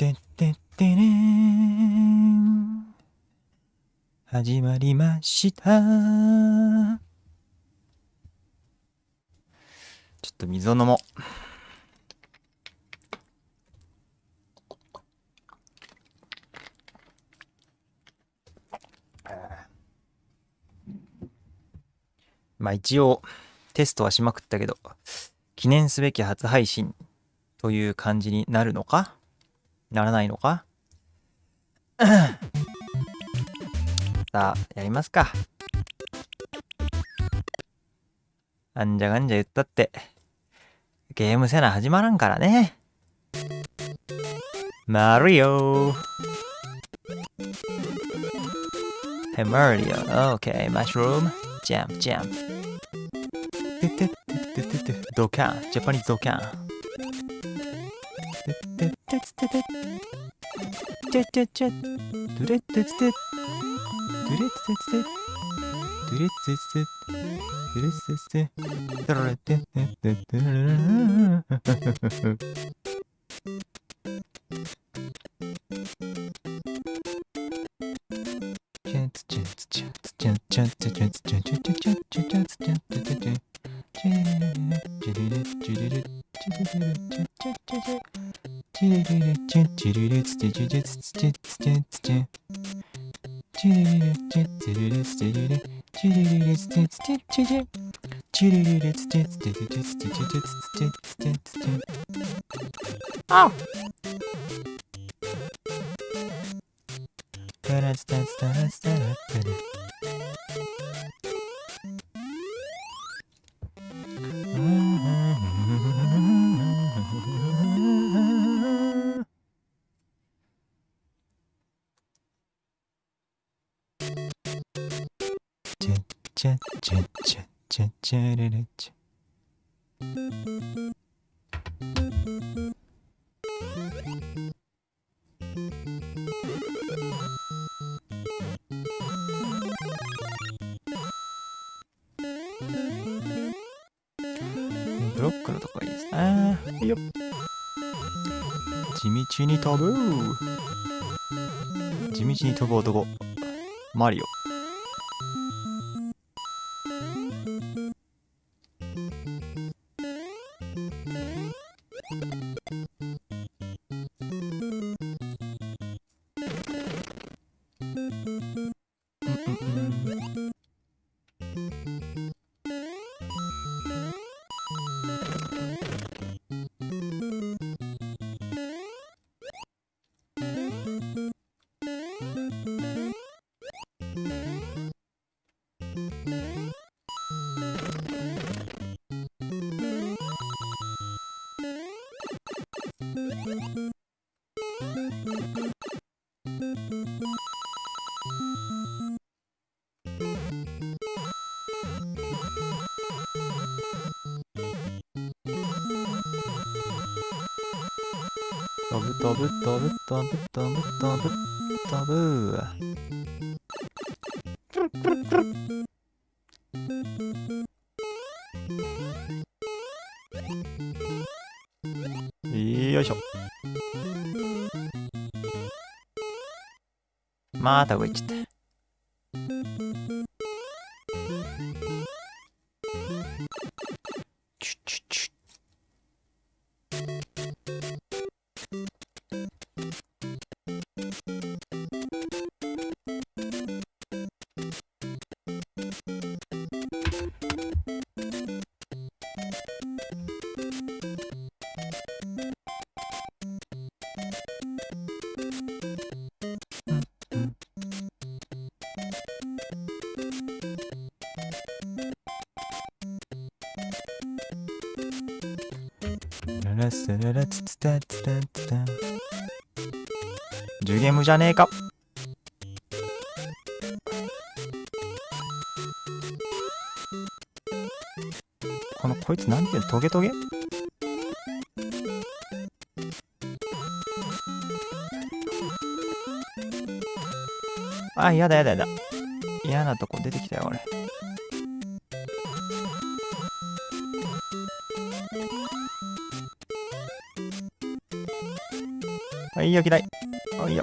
てってってねー。始まりました。ちょっと水を飲もう。まあ一応テストはしまくったけど、記念すべき初配信という感じになるのか？ならないのか？さあ、やりますか。あんじゃがんじゃ言ったって、ゲームせな始まらんからね。マリオ。Hey Mario, okay, mushroom, jump, jump. ててててててドカン。ジャパニーズドカン。ててててててチェチェチェドゥレッテツテドゥレッテツテドゥレッテツテドゥレッテツテドゥレッテツテドゥレッテツに飛ぶ地道に飛ぶ男。マリオ。飛ぶ飛ぶ飛ぶ飛ぶ飛ぶ飛ぶ飛ぶよいしょまた上行っちゃっラスララツツタツタツタジュゲームじゃねえかこのこいつなんていうの？トゲトゲ？あ、やだやだやだ。嫌なとこ出てきたよ、俺。はいよ、嫌い。あいよ。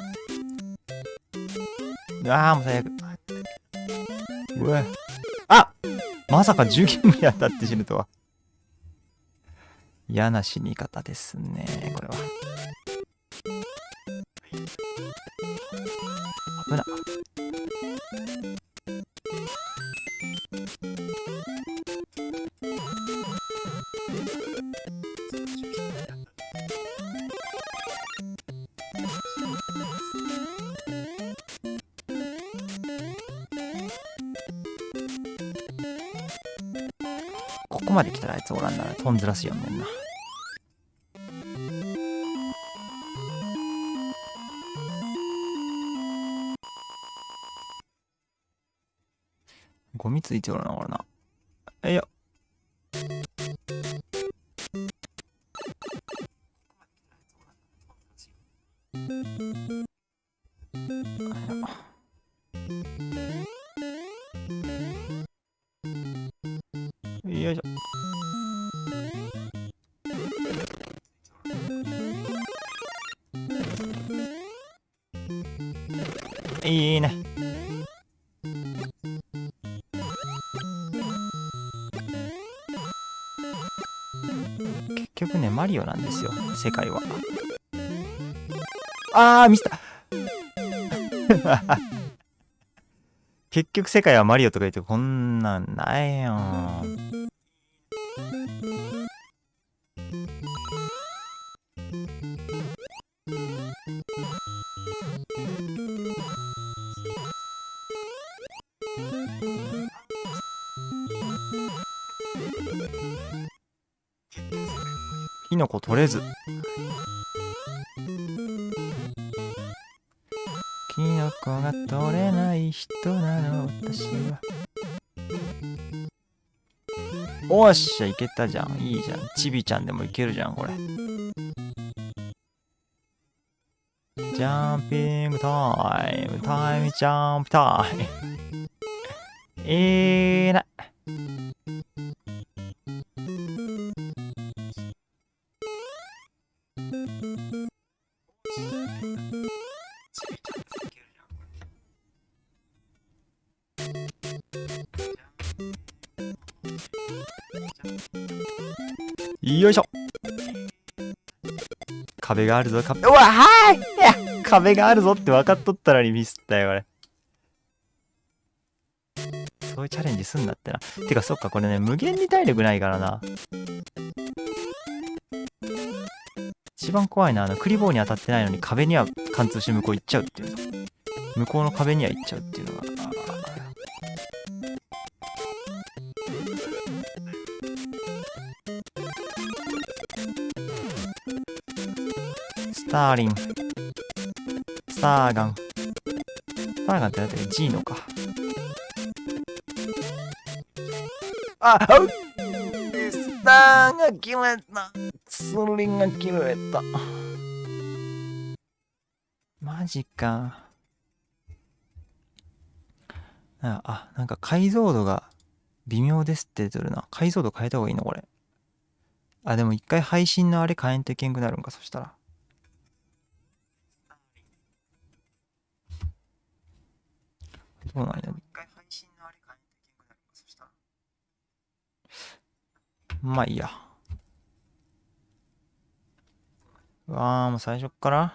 ああ、もう最悪。うわ。あまさか10ゲームに当たって死ぬとは。嫌な死に方ですね、これは。つおらんならトンずらすよんねんな。ゴミついておらな、これな。えいや。よ、なんですよ、世界は。あー、ミスった 結局世界はマリオとか言ってこんなんないよ。キノコ取れず。キノコが取れない人なの私は。おっしゃ、いけたじゃん。いいじゃん。ちびちゃんでもいけるじゃん、これ。ジャンピングタイム、タイムジャンプタイム。えーな。壁があるぞ、壁。うわ、はいい壁があるぞって分かっとったのにミスったよ、これ。そういうチャレンジすんだってな。てか、そっか、これね、無限に体力ないからな。一番怖いな、あの、クリボーに当たってないのに壁には貫通して向こう行っちゃうっていうの。向こうの壁には行っちゃうっていうのが。スターリン。スターガン。スターガンってだっけ？ジーノか。あうスターが切れた。スリンが切れた。マジか。あ、あなんか解像度が微妙ですって出てるな。解像度変えた方がいいの？これ。あ、でも一回配信のあれ変えんといけんくなるんか、そしたら。どうなんや。一回配信のあれ変えんといけんくなるんか、そしたら。まあいいや。うわー、もう最初っから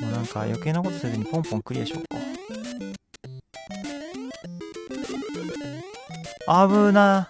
もうなんか余計なことせずにポンポンクリアしようか。危な。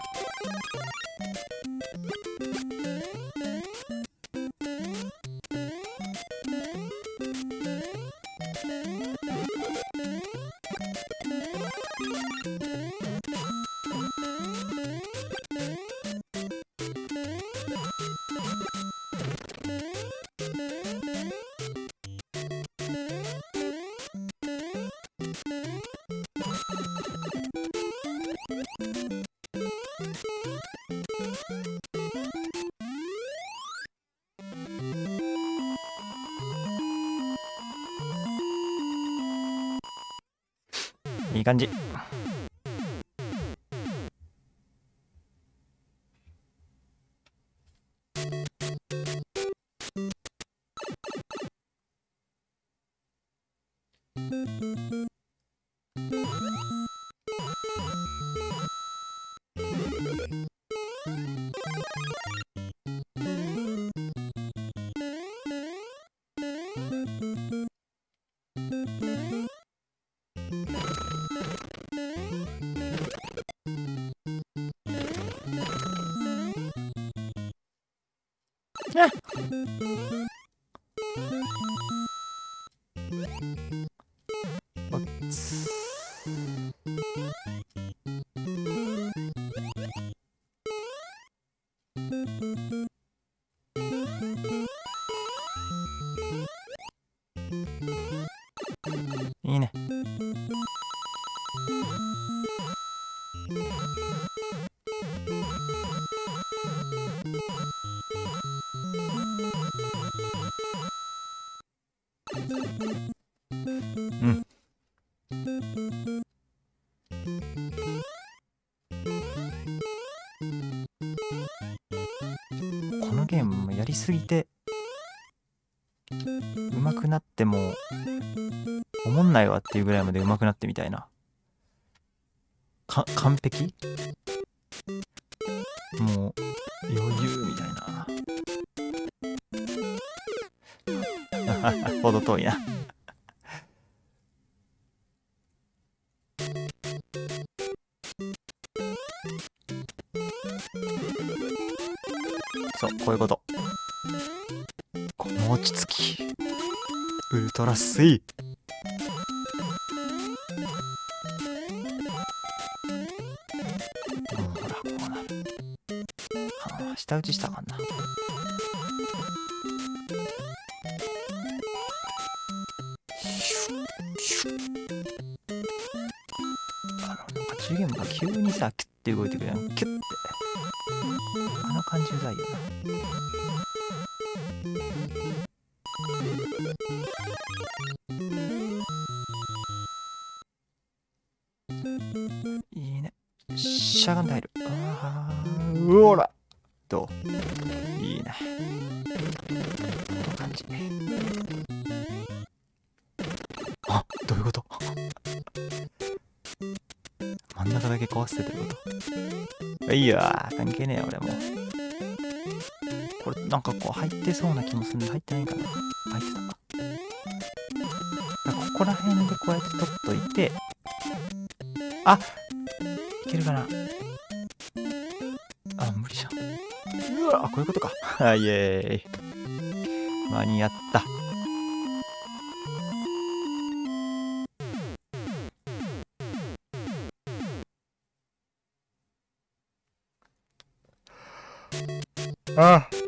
感じ。りすぎて上手くなってもおもんないわっていうぐらいまで上手くなってみたいな。か完璧？もう余裕みたいな。ほど遠いな。そうこういうこと。この落ち着き。ウルトラスイうほらこうなる下打ちした気もするんで入ってないかな。入ってたなんかここら辺でこうやって取っといて。あいけるかな。あ無理じゃん。うわあこういうことか。あイエーイ。間に合った。あ。し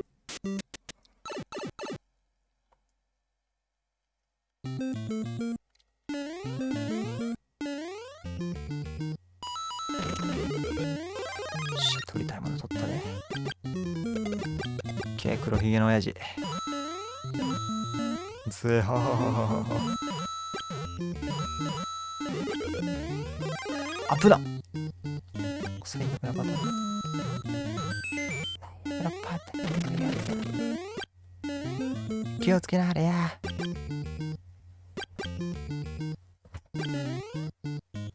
最悪やばかっ気をつけなはれや。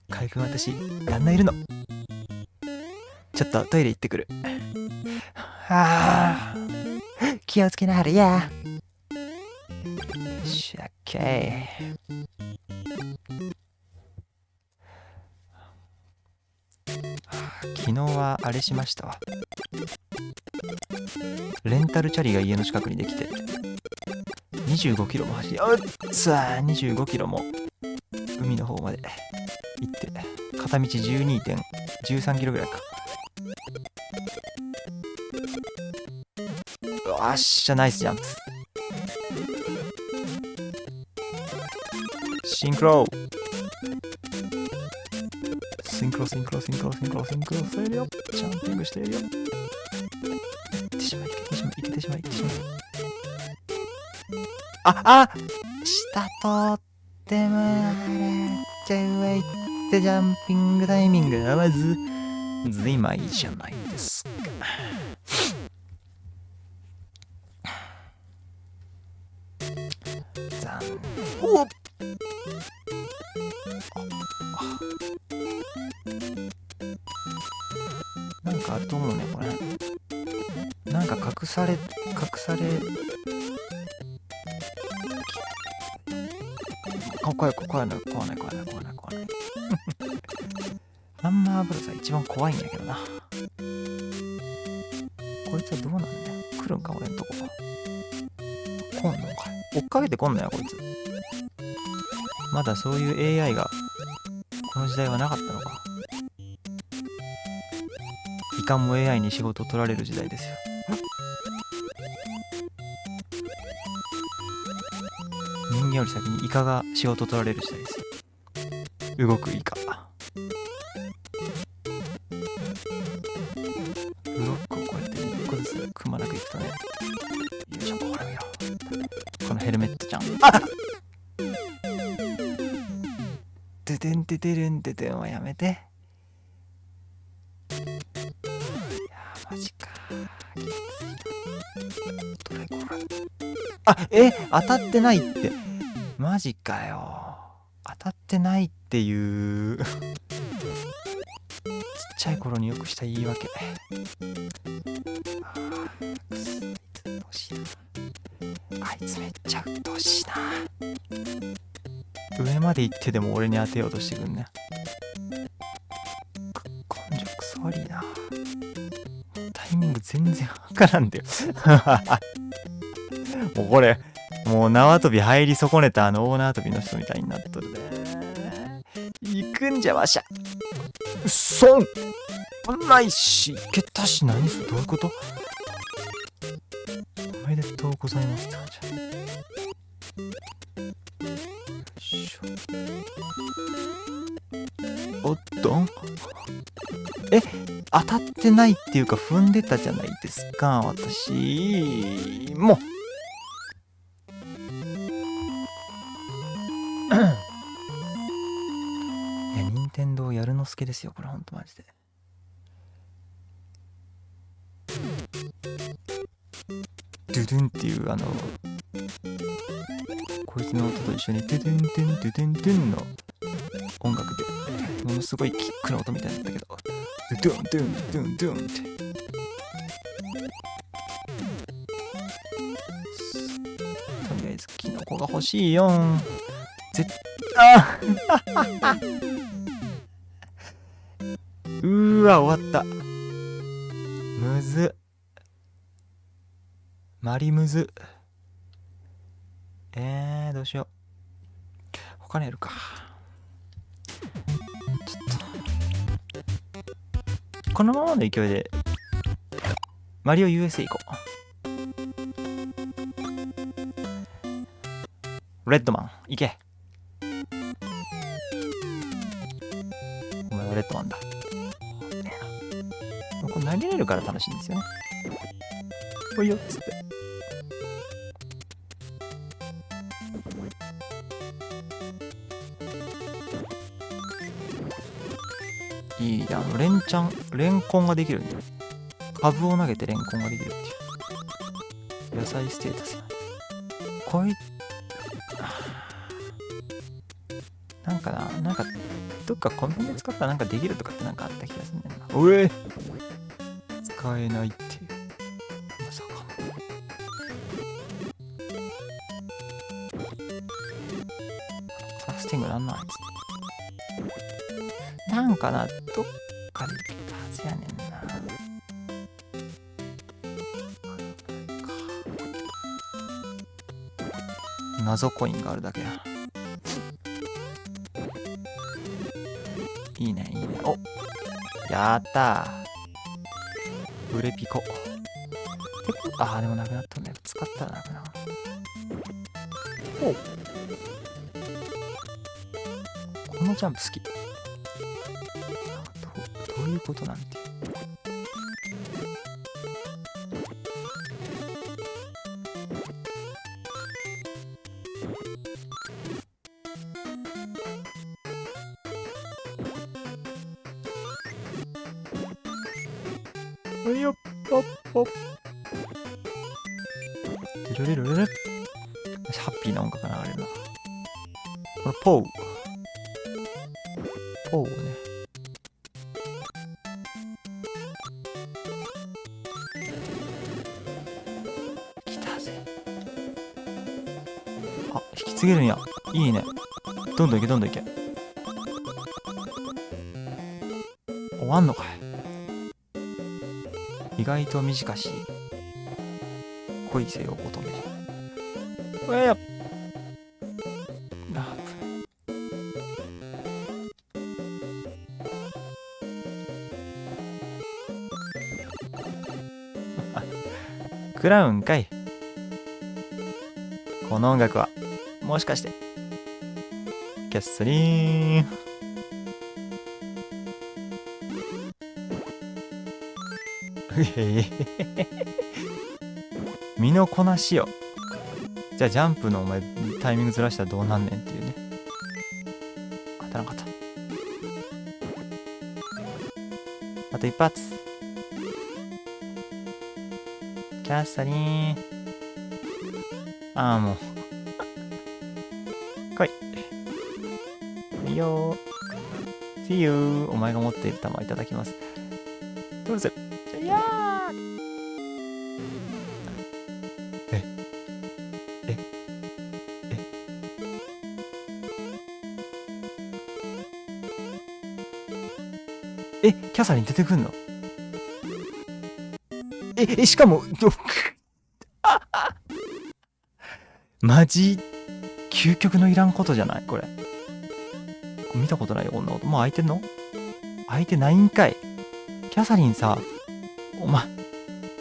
かいくん私、旦那いるの。ちょっとトイレ行ってくる。つけなはれや。しゃっけ昨日はあれしましたわ。レンタルチャリが家の近くにできて、25キロも走り、あっつあ25キロも海の方まで行って、片道12.13キロぐらいか。っしゃ、ナイスジャンプ。シンクロシンクロ、シンクロ、シンクロ、シンクロ、シンクロしているよ。ジャンピングしているよ。いってしまい、いけてしまい、いけてしまい、いけてしまい。あ、あ下通ってもらっちゃうわ、いってジャンピングタイミング。がまず、ずいまいじゃない。いの怖ない怖い怖い怖いハンマーブルザ一番怖いんだけどな。こいつはどうなんだよ。来るんか俺んとこ。来んのか。追っかけてこんのよこいつ。まだそういう AI がこの時代はなかったのか。いかんも AI に仕事を取られる時代ですよ。人間より先にイカが仕事取られる時代です。動くイカ。ブロックをこうやって一個ずつくまなくいくとね。よいしょほら見ろこのヘルメットちゃん。あっドゥドゥンドゥドゥルンドゥドゥンはやめて。いやーマジか。あえ？当たってないって。マジかよ。当たってないっていう。ちっちゃい頃によくした言い訳。あいつめっちゃ鬱陶しいな上まで行ってでも俺に当てようとしてくんね。く根性くそ悪いなタイミング全然わからんだよ。もうこれもう縄跳び入り損ねたあの大縄跳びの人みたいになっとるね行くんじゃわしゃ。うっそんないしいけたし何それ。どういうこと？おめでとうございますって感じ。おっと。え当たってないっていうか踏んでたじゃないですか私。もう。いや任天堂やるのすけですよ。これほんとマジで。ドゥドゥンっていうあのこいつの音と一緒にドゥドゥンドゥンドゥドゥンドゥンの音楽でものすごいキックの音みたいだったけどドゥドゥンドゥンドゥンドゥンって。とりあえずキノコが欲しいよん。絶あ うーわ終わった。むずマリムズ。えー、どうしよう。他にやるか。ちょっと。このままの勢いで。マリオ USA 行こう。レッドマン行け。るから楽しいんですよね。おいよっつって。いいあのレンチャンレンコンができるんだよ。株を投げてレンコンができるっていう。野菜ステータスやこい なんかななんかどっかコンビニで使ったらなんかできるとかってなんかあった気がするんだよな。おえ使えないっていう。まさか。クラフティングなんなんあいつなんかなどっかでできたはずやねんな。謎コインがあるだけや。いいねいいね。おやったブレピコ。あーでもなくなったんだよ使ったらなくなる。おこのジャンプ好き。どうどういうことなんてポウ。ポウね。来たぜ。あ引き継げるんや。いいね。どんどんいけどんどんいけ。終わんのかい。意外と短し。こいいですよ乙女。うわや。っクラウンかい。この音楽はもしかして。キャッサリーン。うへへ身のこなしよ。じゃあジャンプのお前タイミングずらしたらどうなんねんっていうね。当たらなかった。あと一発。キャッサリーああもう。来い。いいよ See you お前が持っている玉いただきます。どうぞ。いやー。え。え。え。えキャサリン出てくんの？ええしかもマジ究極のいらんことじゃない？これ。見たことないよこんなこと。もう開いてんの？開いてないんかい。キャサリンさお前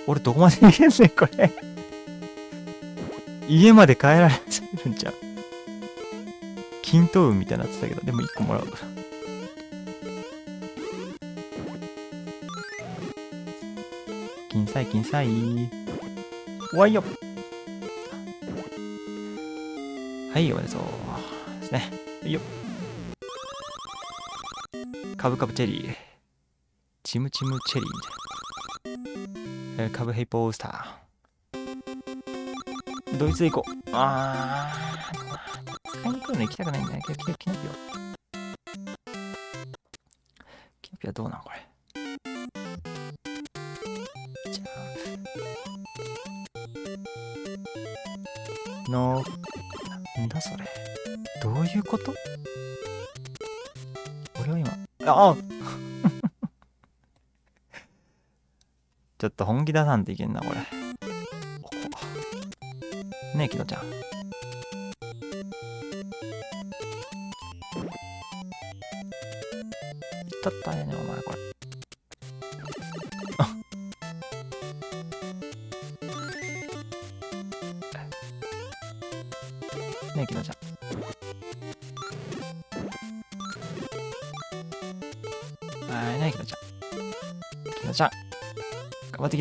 俺どこまで逃げんねんこれ。家まで帰られるんちゃう均等運みたいになってたけどでも1個もらう。から金彩金彩わいよ。はいおめでとう。ですね。はいよカブカブチェリー。チムチムチェリーえーカブヘイポースター。ドイツで行こう。あー買いに来るの行きたくないんだね。キノキノキノピオキノピオどうなんこれ。こと？俺は今ああ。ちょっと本気出さんといけんなこれ。おこねえキノちゃん。だったんやね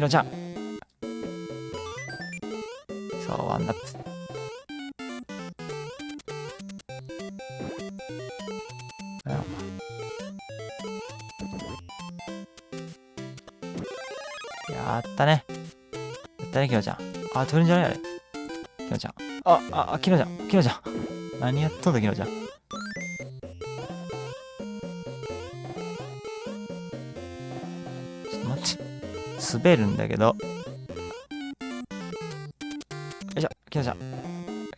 頑張ってキノちゃん。そうワンナッツやったね。やったねキノちゃん。あ取るんじゃない？あれ。キノちゃん。あああキノちゃん。キノちゃん。何やっとんだキノちゃん。滑るんだけど。よいしょキノちゃん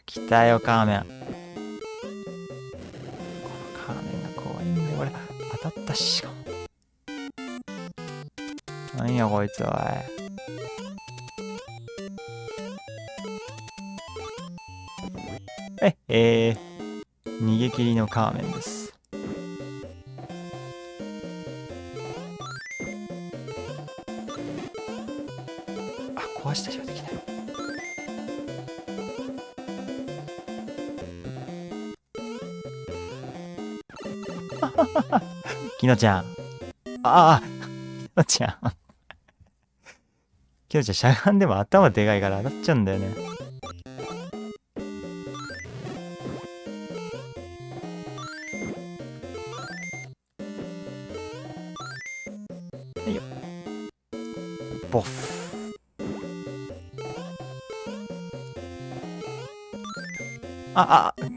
来たよカーメン。このカーメンが怖いんだよ俺。当たったししかも。何やこいつおい。ええー、逃げ切りのカーメンです。のちゃん。ああきのちゃん。きのちゃんしゃがんでも頭でかいから当たっちゃうんだよね。はいよ。ボフ。ああ ちょっ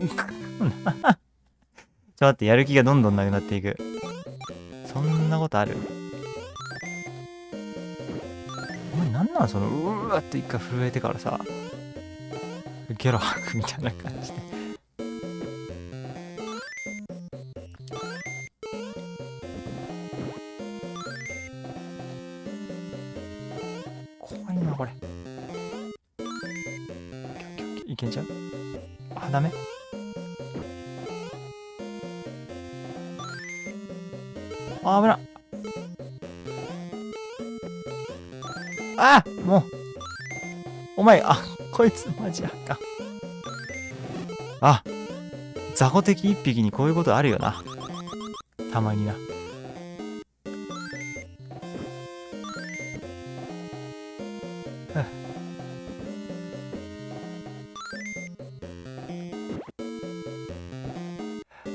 と待ってやる気がどんどんなくなっていく。ことある？お前何なんそのうわって一回震えてからさゲロ吐くみたいな感じで。いつマジあかん。あ雑魚敵一匹にこういうことあるよな。たまにな。で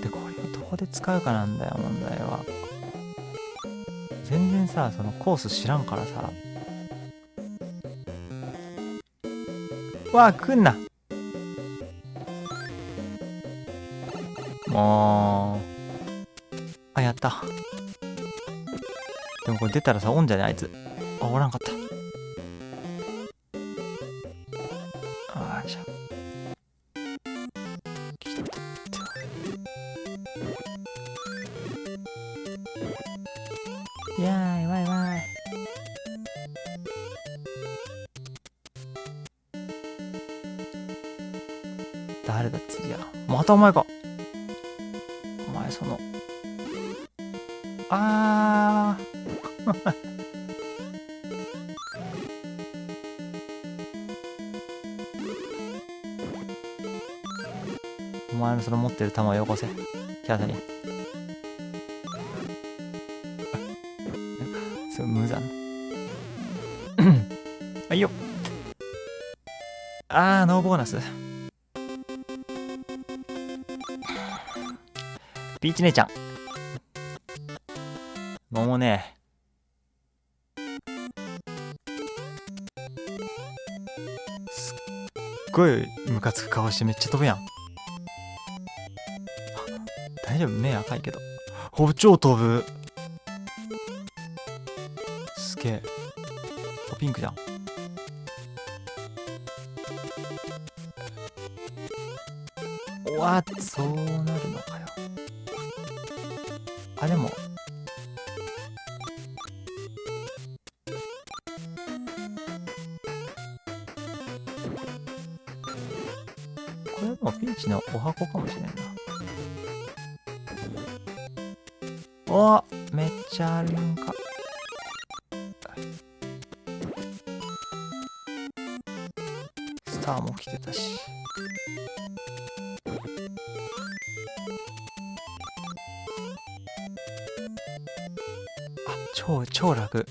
これをどこで使うかなんだよ問題は。全然さそのコース知らんからさ。わあ来んな。もう。あやった。でもこれ出たらさおんじゃねあいつ。あおらんかったお前かお前その。あー。お前のその持ってる弾をよこせ。キャーサに。すごい無残。はいよ。あーノーボーナス。ピーチ姉ちゃん。桃ね。すっごいムカつく顔してめっちゃ飛ぶやん。大丈夫？目赤いけど。お超飛ぶ。すげえ。ピンクじゃん。れはもピンチのお箱かもしれんな。おめっちゃあるやんか。スターも来てたし。あ超超楽。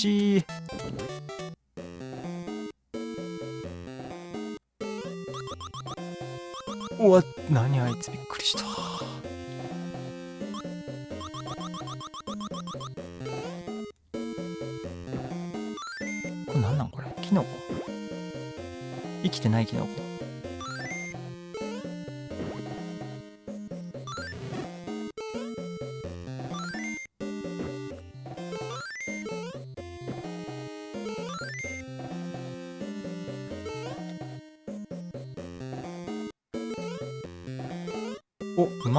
ち。いいうわ何あいつびっくりした。これなんなんこれ？キノコ？生きてないキノコ。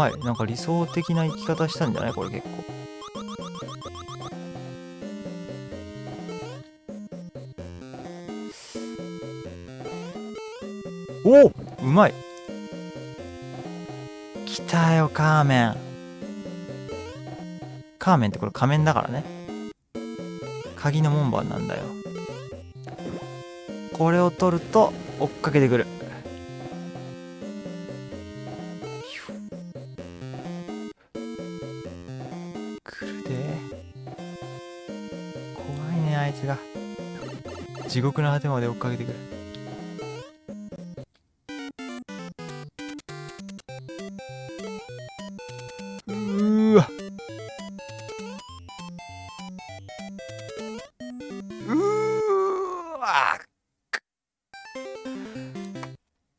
まいなんか理想的な生き方したんじゃない？これ結構。おうまい。来たよカーメン。カーメンってこれ仮面だからね。鍵の門番なんだよ。これを取ると追っかけてくる。地獄の果てまで追っかけてくれ。うわ。うわ。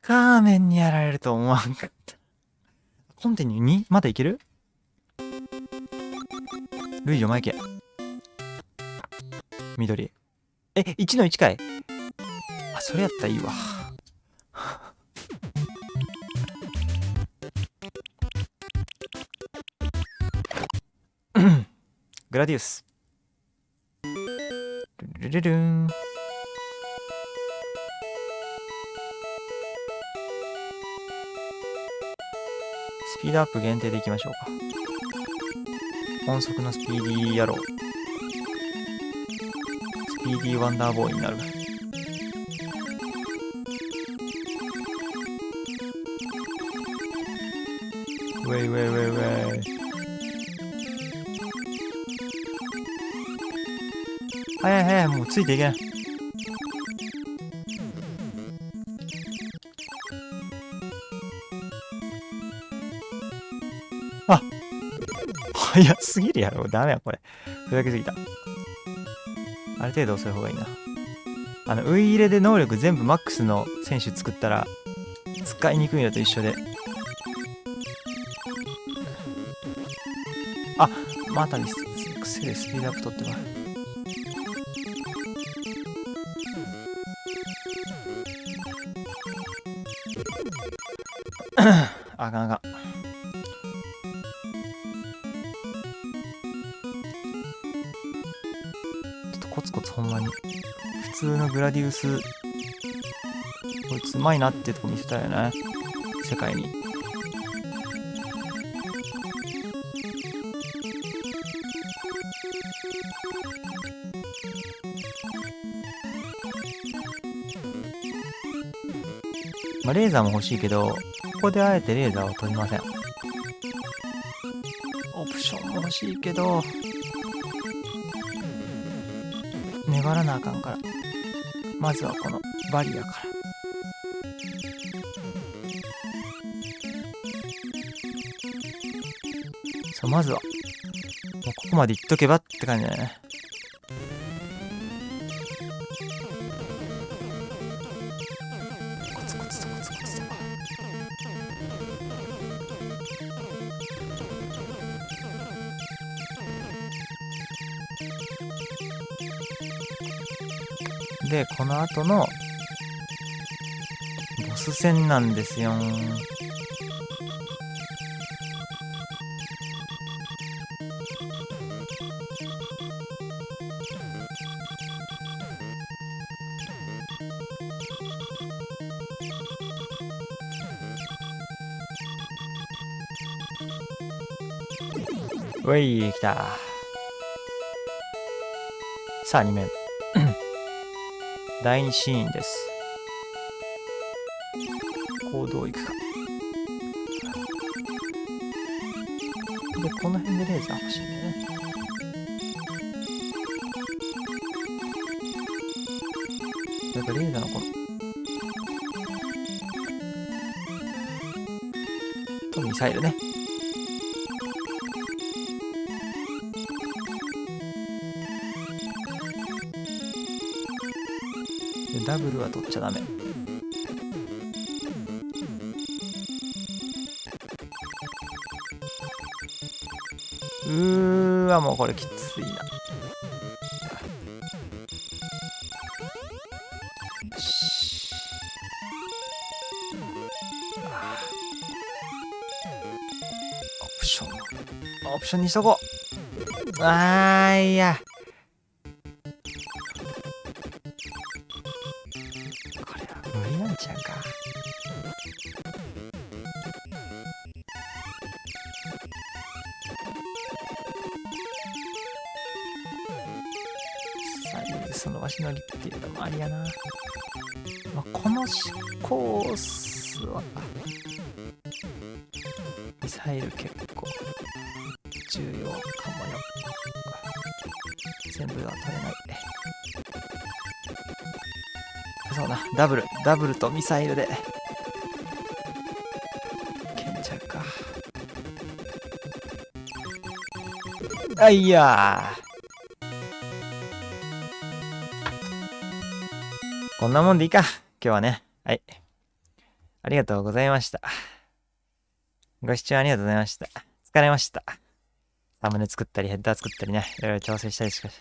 カーメンにやられると思わんかった。コンテニュー 2? まだいける？ルイジョ前行け。緑。え、1の1かいあ、それやったらいいわ。グラディウス。ルルルルン。スピードアップ限定でいきましょうか。音速のスピーディー野郎。スピーディーワンダーボーイになる。ウェイウェイウェイウェイ。早い早い、もうついていけない。あ早すぎるやろ。ダメや、これ。ふざけすぎた。ある程度遅い方がいいな。あの、ウイ入れで能力全部マックスの選手作ったら、使いにくいのと一緒で。あまたミス、癖でスピードアップ取ってます。あかんあかん。コツコツほんまに。普通のグラディウス、こいつうまいなってとこ見せたいよね。世界に。まあ、レーザーも欲しいけど、ここであえてレーザーは取りません。オプションも欲しいけど、粘らなあかんから。まずはこのバリアから。そう、まずは、もうここまでいっとけばって感じだね。で、この後のボス戦なんですよ。うい、来た。さあ、2面。第2シーンです。行動いくか。で、この辺でレーザー欲しいんだよね。やっぱレーザーのこの、ミサイルね。ダブルは取っちゃダメ。うーわもうこれきついな。オプション。オプションにしとこう。あーいや。ミサイル結構重要かもよ。全部は取れない。そうな、ダブル、ダブルとミサイルで。けんちゃうか。あいやー。こんなもんでいいか。今日はね。はい。ありがとうございました。ご視聴ありがとうございました。疲れました。サムネ作ったり、ヘッダー作ったりね、いろいろ調整したりしかし。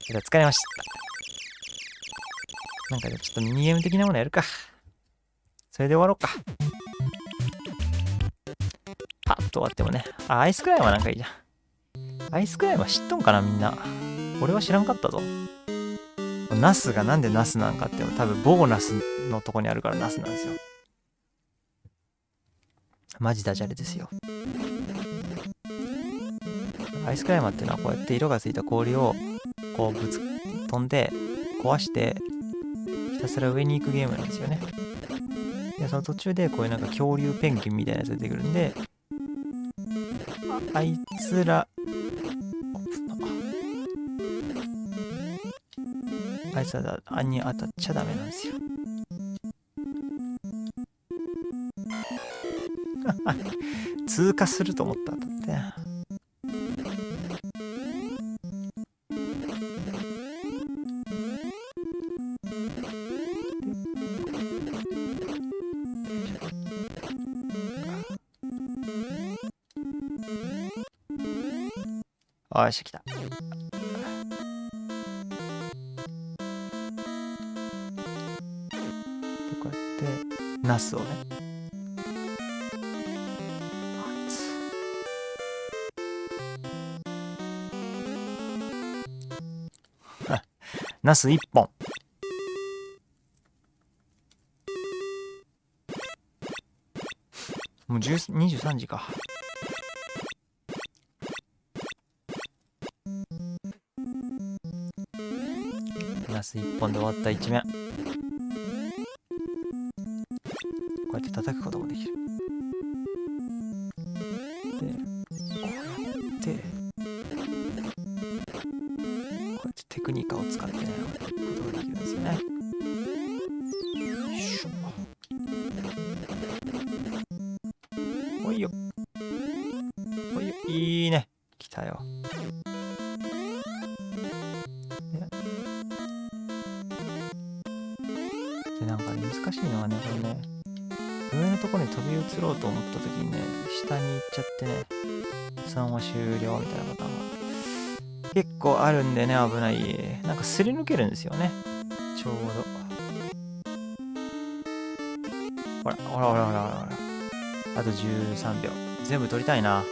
疲れました。なんかちょっとミニゲーム的なものやるか。それで終わろうか。パッと終わってもね。あ、アイスクライムはなんかいいじゃん。アイスクライムは知っとんかな、みんな。俺は知らんかったぞ。ナスがなんでナスなんかっていうの多分ボーナスのとこにあるからナスなんですよ。マジダジャレですよ。アイスクライマーっていうのはこうやって色がついた氷をこうぶつ飛んで壊してひたすら上に行くゲームなんですよね。で、その途中でこういうなんか恐竜ペンギンみたいなやつ出てくるんで、あいつら、あいつらに当たっちゃダメなんですよ。通過すると思ったんだって。よし、来た。こうやって、ナスをね。ナス1本。もう23時か。ナス1本で終わった一面飛び移ろうと思った時にね、下に行っちゃってね、3話終了みたいなパターンが結構あるんでね、危ない。なんかすり抜けるんですよね。ちょうど。ほら、ほらほらほらほらほら。あと13秒。全部取りたいな。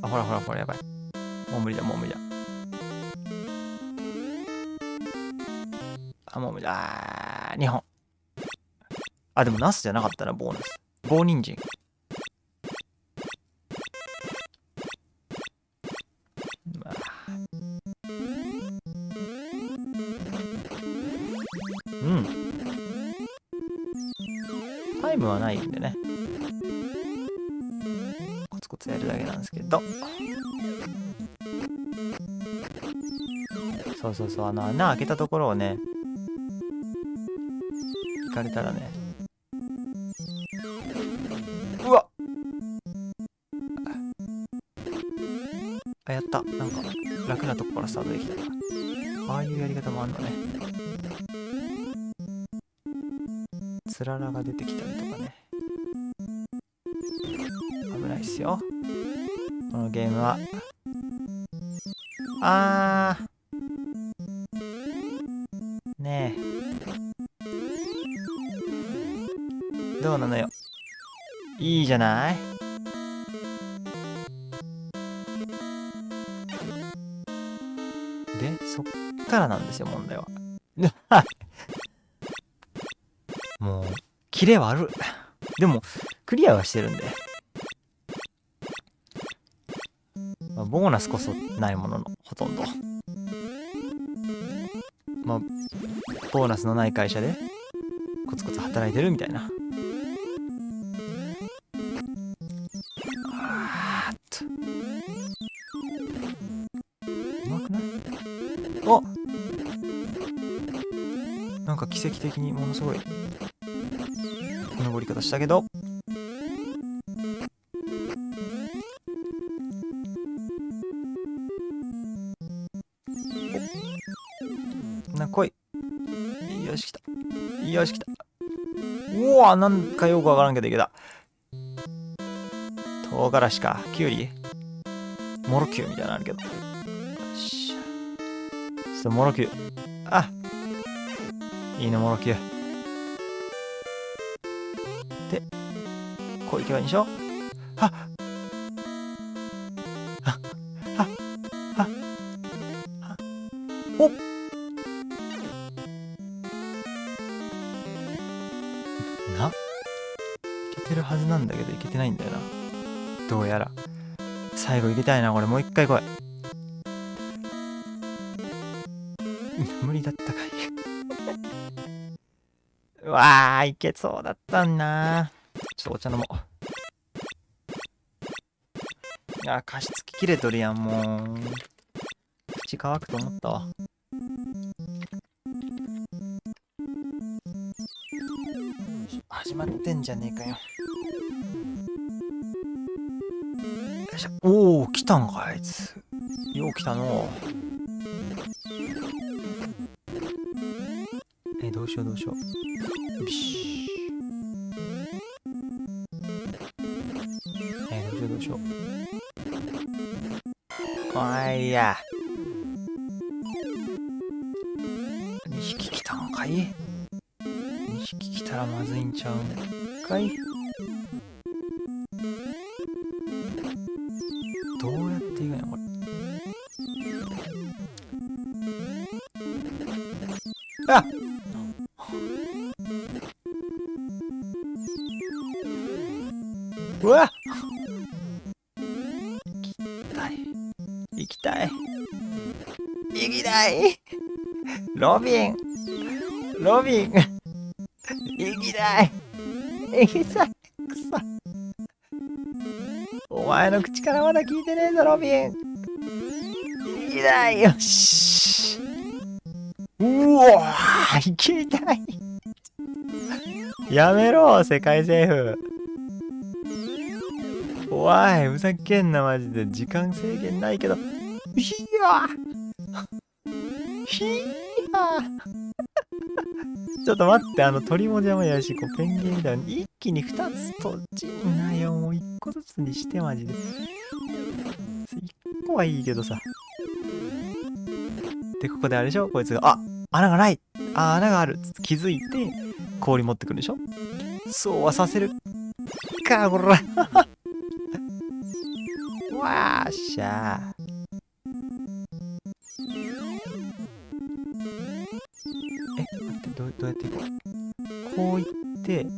あ、ほらほらほら、やばい。あ、でもナスじゃなかったな、ボーナス。棒人参。うん。タイムはないんでね。コツコツやるだけなんですけど。そうそうそう、あの穴開けたところをね、行かれたらねた。なんか楽なとこからスタートできたああいうやり方もあんのね。つららが出てきたりとかね。危ないっすよ。このゲームは。あー。ねえ。どうなのよ。いいじゃない。からなんですよ問題は。もうキレはあるでもクリアはしてるんで、まあ、ボーナスこそないもののほとんど。まあボーナスのない会社でコツコツ働いてるみたいな。奇跡的にものすごい登り方したけど。な来い。よし来た。よし来た。うわなんかよくわからんけどいけた。唐辛子か。きゅうりモロキューみたいなのあるけど。よしちょっとモロキューあいいねモロキューでこういけばいいんでしょ？はっ。はっ。はっ。はっ。はっ。な。いけてるはずなんだけどいけてないんだよな。どうやら。最後入れたいなこれ。もう一回来い。無理だったかい。わあいけそうだったんな。ちょっとお茶飲もう。あ加湿器切れとるやんもう。口乾くと思ったわ。始まってんじゃねえかよ。よいしょ。おお来たんかあいつ。よう来たのえうしようどうしよう。よしえどうしようどうしよう。あいや。2匹来たんかい？2匹来たらまずいんちゃうんかい？どうやっていくんやこれあうわ。行きたい。行きたい。行きたい。ロビン。ロビン。行きたい。行きたい。くそ。お前の口からまだ聞いてねえぞロビン。行きたい。よし。うわ行きたい。やめろ世界征服怖い。ふざけんなマジで。時間制限ないけど。ひやひや ちょっと待って。あの鳥も邪魔やしこうペンギンみたいに。一気に2つとちんなよ。もう1個ずつにしてマジで。1個はいいけどさ。でここであれでしょ？こいつが。あ穴がない。あ穴がある。気づいて氷持ってくるでしょ？そうはさせる。かこら。わーしゃえ待ってどうどうやっていこうこういってう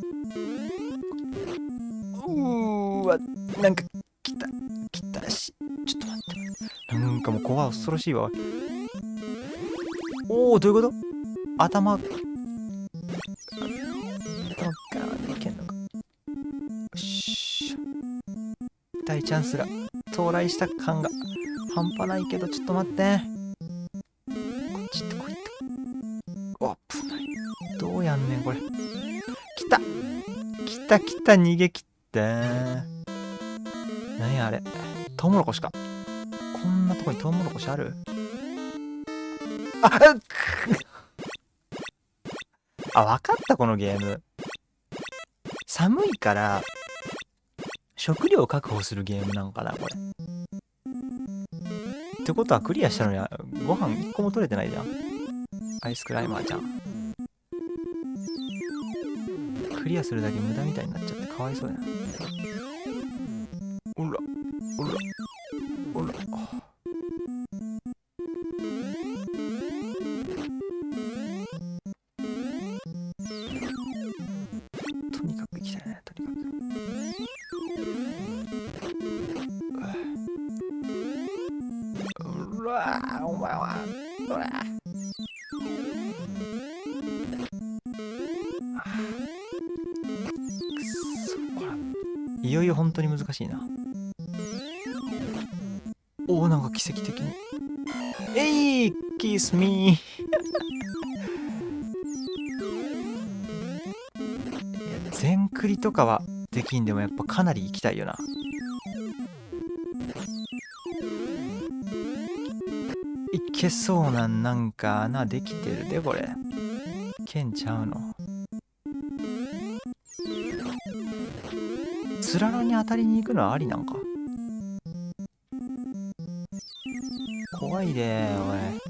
ーわなんか来た来たしちょっと待ってなんかもう怖い恐ろしいわおおどういうこと頭頭からでいけんのかよし大チャンスが到来した感が半端ないけどちょっと待って。こっち行ってこいってお危ない。どうやんねんこれ。来た。来た来た逃げ切って。何やあれ。トウモロコシか。こんなとこにトウモロコシある？あっ あ、わかったこのゲーム。寒いから、食料を確保するゲームなんかな、これ。ってことはクリアしたのにご飯1個も取れてないじゃん。アイスクライマーちゃん。クリアするだけ無駄みたいになっちゃってかわいそうやな。とかはできんでもやっぱかなり行きたいよな。一けそうなんなんか穴できてるでこれ。けんちゃうの。つららに当たりに行くのはありなんか。怖いでおい。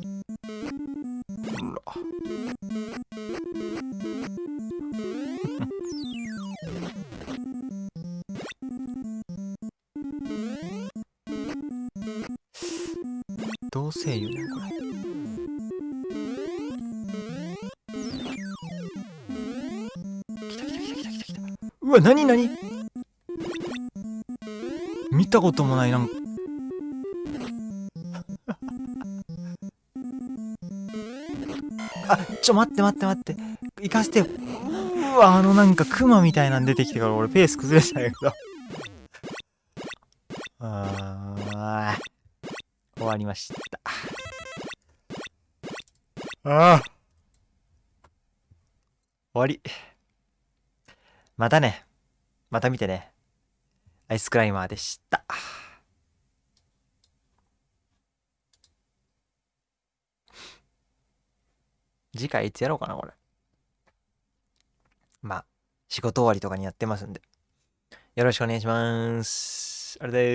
こともないな。んかあちょ待って待って待って。行かせてよ。うわあのなんかクマみたいなん出てきてから俺ペース崩れたんやけど。あー。終わりました。ああ終わり。またね。また見てねアイスクライマーでした。次回いつやろうかなこれ。まあ仕事終わりとかにやってますんで。よろしくお願いします。あれです。